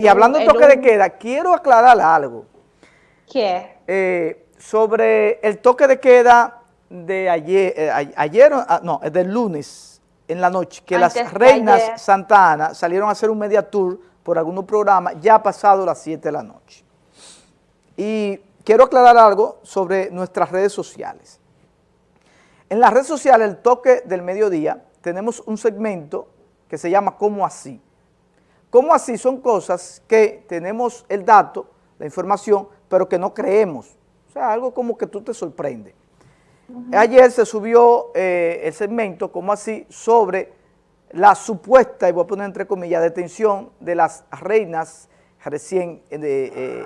Y hablando de toque de queda, quiero aclarar algo. ¿Qué? Eh, sobre el toque de queda de ayer, eh, ayer ah, no, del lunes en la noche, que las reinas Santa Ana salieron a hacer un media tour por algunos programas, ya pasado las 7 de la noche. Y quiero aclarar algo sobre nuestras redes sociales. En las redes sociales, el toque del mediodía, tenemos un segmento que se llama ¿Cómo así? ¿Cómo así? Son cosas que tenemos el dato, la información, pero que no creemos. O sea, algo como que tú te sorprende. Ayer se subió eh, el segmento, ¿Cómo así? Sobre la supuesta, y voy a poner entre comillas, detención de las reinas recién eh, eh,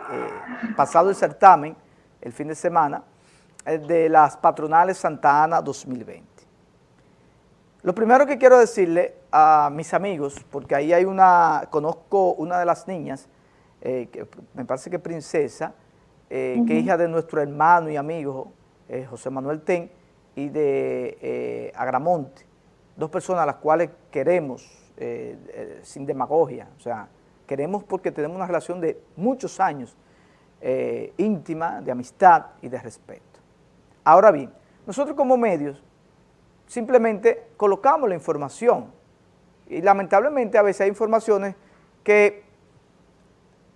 pasado el certamen, el fin de semana, de las patronales Santa Ana 2020. Lo primero que quiero decirle a mis amigos, porque ahí hay una, conozco una de las niñas, eh, que me parece que princesa, eh, que es hija de nuestro hermano y amigo eh, José Manuel Ten y de Agramonte, dos personas a las cuales queremos sin demagogia, o sea, queremos porque tenemos una relación de muchos años íntima, de amistad y de respeto. Ahora bien, nosotros como medios simplemente colocamos la información y lamentablemente a veces hay informaciones que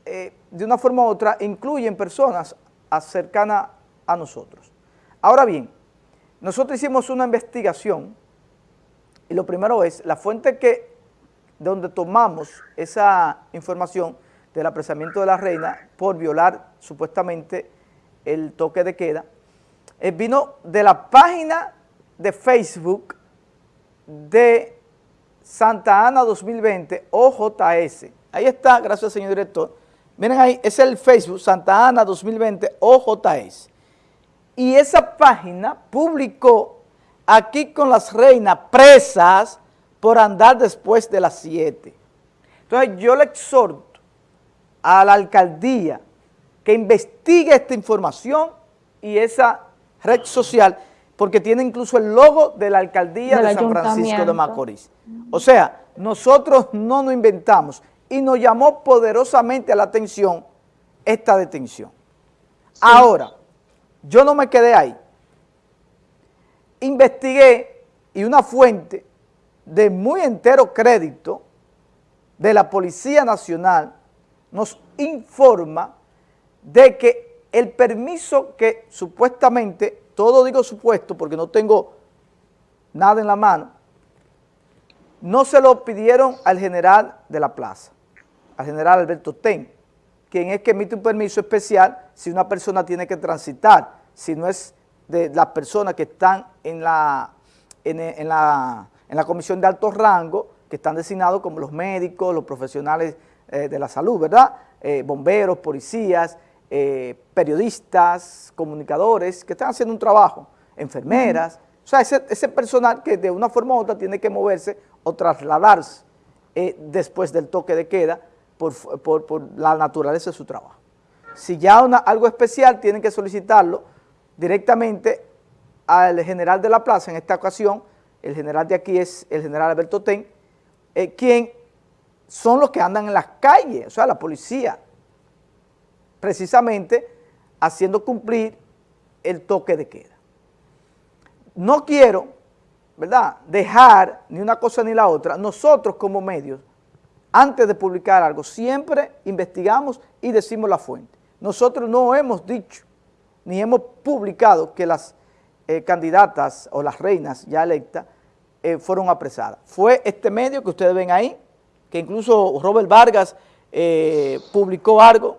eh, de una forma u otra incluyen personas cercanas a nosotros. Ahora bien, nosotros hicimos una investigación y lo primero es la fuente que donde tomamos esa información del apresamiento de la reina por violar supuestamente el toque de queda, eh, vino de la página de Facebook de Santa Ana 2020 OJS. Ahí está, gracias señor director. Miren ahí, es el Facebook Santa Ana 2020 OJS. Y esa página publicó aquí con las reinas presas por andar después de las 7. Entonces yo le exhorto a la alcaldía que investigue esta información y esa red social porque tiene incluso el logo de la alcaldía de San Francisco de Macorís. O sea, nosotros no nos inventamos y nos llamó poderosamente a la atención esta detención. Ahora, yo no me quedé ahí. Investigué y una fuente de muy entero crédito de la Policía Nacional nos informa de que el permiso que supuestamente todo digo supuesto porque no tengo nada en la mano, no se lo pidieron al general de la plaza, al general Alberto Ten, quien es que emite un permiso especial si una persona tiene que transitar, si no es de las personas que están en la, en, la, comisión de alto rango, que están designados como los médicos, los profesionales eh, de la salud, ¿verdad? Eh, bomberos, policías, eh, periodistas, comunicadores que están haciendo un trabajo, enfermeras, o sea, ese, personal que de una forma u otra tiene que moverse o trasladarse eh, después del toque de queda por, la naturaleza de su trabajo. Si ya una, algo especial, tienen que solicitarlo directamente al general de la plaza, en esta ocasión, el general de aquí es el general Alberto Ten, eh, quien son los que andan en las calles, o sea, la policía, precisamente haciendo cumplir el toque de queda. No quiero, ¿verdad?, dejar ni una cosa ni la otra. Nosotros como medios, antes de publicar algo, siempre investigamos y decimos la fuente. Nosotros no hemos dicho ni hemos publicado que las eh, candidatas o las reinas ya electas eh, fueron apresadas. Fue este medio que ustedes ven ahí, que incluso Robert Vargas eh, publicó algo,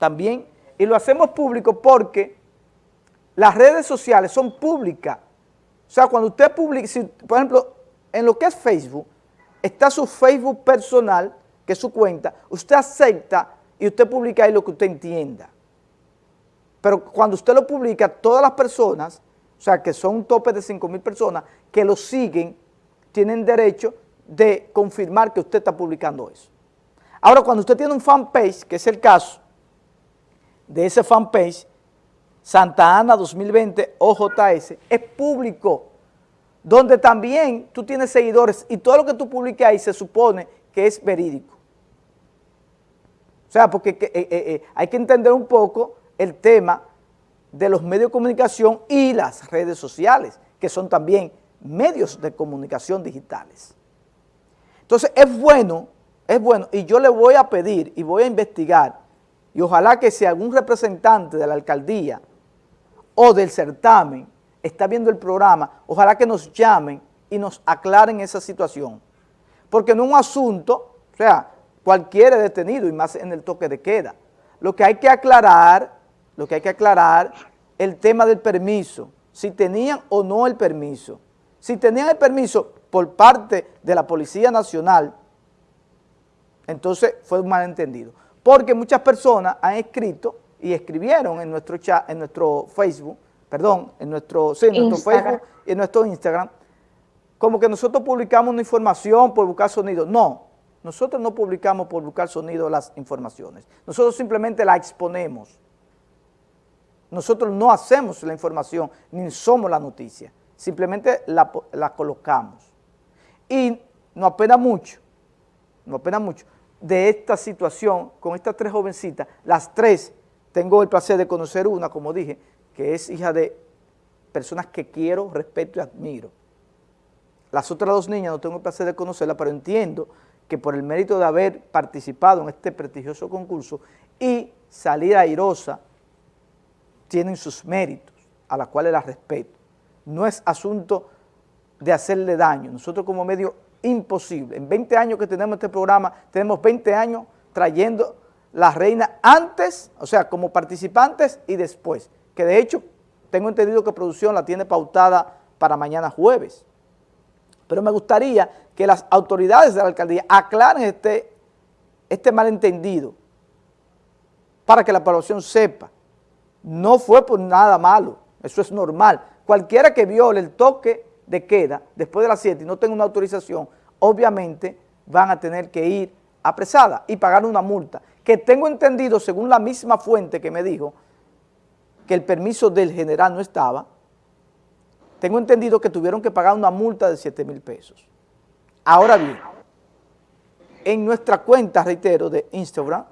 también, y lo hacemos público porque las redes sociales son públicas. O sea, cuando usted publica, por ejemplo, en lo que es Facebook, está su Facebook personal, que es su cuenta, usted acepta y usted publica ahí lo que usted entienda. Pero cuando usted lo publica, todas las personas, o sea, que son un tope de 5 mil personas, que lo siguen, tienen derecho de confirmar que usted está publicando eso. Ahora, cuando usted tiene un fanpage, que es el caso, de ese fanpage, Santa Ana 2020 OJS, es público, donde también tú tienes seguidores y todo lo que tú publiques ahí se supone que es verídico. O sea, porque eh, eh, eh, hay que entender un poco el tema de los medios de comunicación y las redes sociales, que son también medios de comunicación digitales. Entonces es bueno, es bueno, y yo le voy a pedir y voy a investigar, y ojalá que si algún representante de la alcaldía o del certamen está viendo el programa, ojalá que nos llamen y nos aclaren esa situación. Porque no es un asunto, o sea, cualquiera detenido y más en el toque de queda. Lo que hay que aclarar, lo que hay que aclarar, el tema del permiso, si tenían o no el permiso. Si tenían el permiso por parte de la Policía Nacional, entonces fue un malentendido. Porque muchas personas han escrito y escribieron en nuestro chat, en nuestro Facebook, perdón, en nuestro, sí, en nuestro Facebook y en nuestro Instagram, como que nosotros publicamos una información por buscar sonido. No, nosotros no publicamos por buscar sonido las informaciones. Nosotros simplemente la exponemos. Nosotros no hacemos la información, ni somos la noticia. Simplemente la, la colocamos. Y no apena mucho, no apena mucho, de esta situación con estas tres jovencitas, las tres, tengo el placer de conocer una, como dije, que es hija de personas que quiero, respeto y admiro. Las otras dos niñas no tengo el placer de conocerlas, pero entiendo que por el mérito de haber participado en este prestigioso concurso y salir airosa, tienen sus méritos, a los cuales las respeto. No es asunto de hacerle daño. Nosotros como medio imposible. En 20 años que tenemos este programa, tenemos 20 años trayendo la reina antes, o sea, como participantes y después. Que de hecho, tengo entendido que producción la tiene pautada para mañana jueves. Pero me gustaría que las autoridades de la alcaldía aclaren este, este malentendido para que la población sepa. No fue por nada malo, eso es normal. Cualquiera que viole el toque de queda después de las 7 y no tenga una autorización, obviamente van a tener que ir apresada y pagar una multa, que tengo entendido, según la misma fuente que me dijo, que el permiso del general no estaba, tengo entendido que tuvieron que pagar una multa de 7 mil pesos. Ahora bien, en nuestra cuenta, reitero, de Instagram,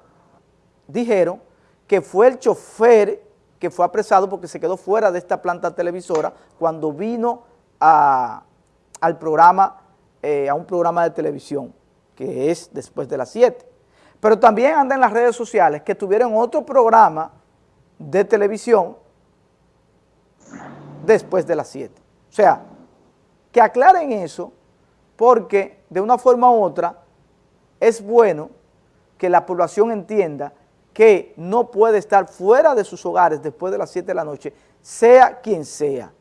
dijeron que fue el chofer que fue apresado porque se quedó fuera de esta planta televisora cuando vino a, al programa, eh, a un programa de televisión, que es después de las 7. Pero también anda en las redes sociales que tuvieron otro programa de televisión después de las 7. O sea, que aclaren eso porque de una forma u otra es bueno que la población entienda que no puede estar fuera de sus hogares después de las 7 de la noche, sea quien sea.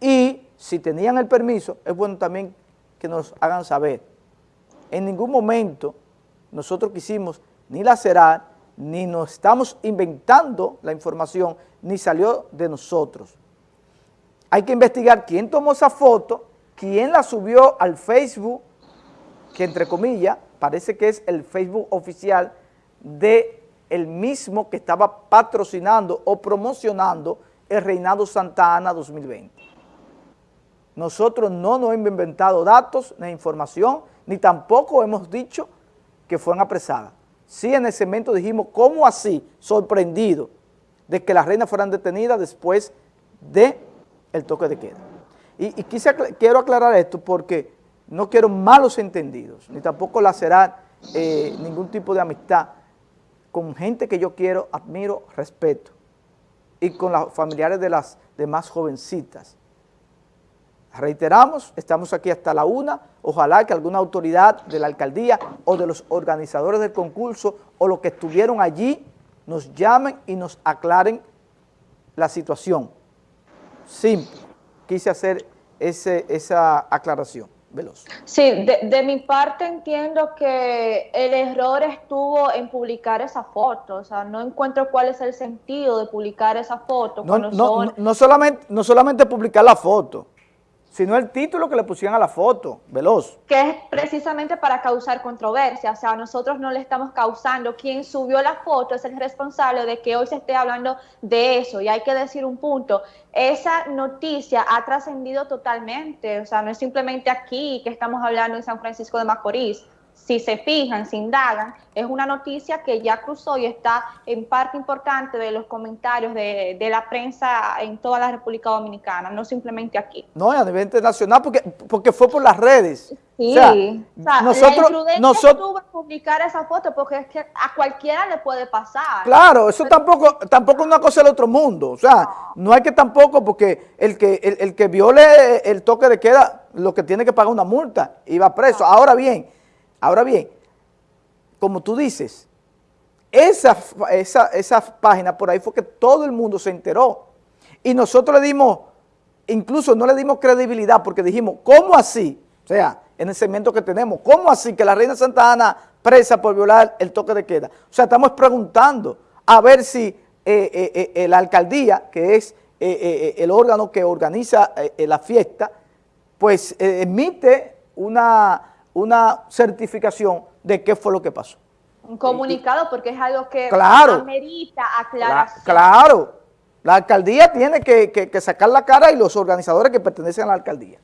Y si tenían el permiso, es bueno también que nos hagan saber. En ningún momento nosotros quisimos ni lacerar, ni nos estamos inventando la información, ni salió de nosotros. Hay que investigar quién tomó esa foto, quién la subió al Facebook, que entre comillas parece que es el Facebook oficial de mismo que estaba patrocinando o promocionando el Reinado Santa Ana 2020. Nosotros no nos hemos inventado datos ni información, ni tampoco hemos dicho que fueron apresadas. Sí, en ese momento dijimos, ¿cómo así? Sorprendido de que las reinas fueran detenidas después de el toque de queda. Y, quise, quiero aclarar esto porque no quiero malos entendidos, ni tampoco lacerar eh, ningún tipo de amistad con gente que yo quiero, admiro, respeto, y con los familiares de las demás jovencitas. Reiteramos, estamos aquí hasta la una, ojalá que alguna autoridad de la alcaldía o de los organizadores del concurso o los que estuvieron allí nos llamen y nos aclaren la situación. Simple. Quise hacer ese, esa aclaración. Veloz. Sí, de, mi parte entiendo que el error estuvo en publicar esa foto, o sea, no encuentro cuál es el sentido de publicar esa foto. No, no, no, solamente, no solamente publicar la foto, sino el título que le pusieron a la foto, veloz. Que es precisamente para causar controversia, o sea, nosotros no le estamos causando, quien subió la foto es el responsable de que hoy se esté hablando de eso, y hay que decir un punto, esa noticia ha trascendido totalmente, o sea, no es simplemente aquí que estamos hablando en San Francisco de Macorís, si se fijan, se indagan, es una noticia que ya cruzó y está en parte importante de los comentarios de, la prensa en toda la República Dominicana, no simplemente aquí. No, a nivel internacional, porque, porque fue por las redes. Sí, o sea, nosotros, la nosotros publicar esa foto porque es que a cualquiera le puede pasar. Claro, eso tampoco tampoco es una cosa del otro mundo, o sea, no, hay que tampoco, porque el que el, el, que viole el toque de queda, lo que tiene que pagar una multa y va preso. Ahora bien, Ahora bien, como tú dices, esa, esa, esa página por ahí fue que todo el mundo se enteró. Y nosotros le dimos, incluso no le dimos credibilidad porque dijimos, ¿cómo así? O sea, en el segmento que tenemos, ¿cómo así que la reina Santa Ana presa por violar el toque de queda? O sea, estamos preguntando a ver si eh, eh, eh, la alcaldía, que es el órgano que organiza la fiesta, pues emite una una certificación de qué fue lo que pasó. Un comunicado porque es algo que claro, amerita aclaración. claro, la alcaldía tiene que, que sacar la cara y los organizadores que pertenecen a la alcaldía.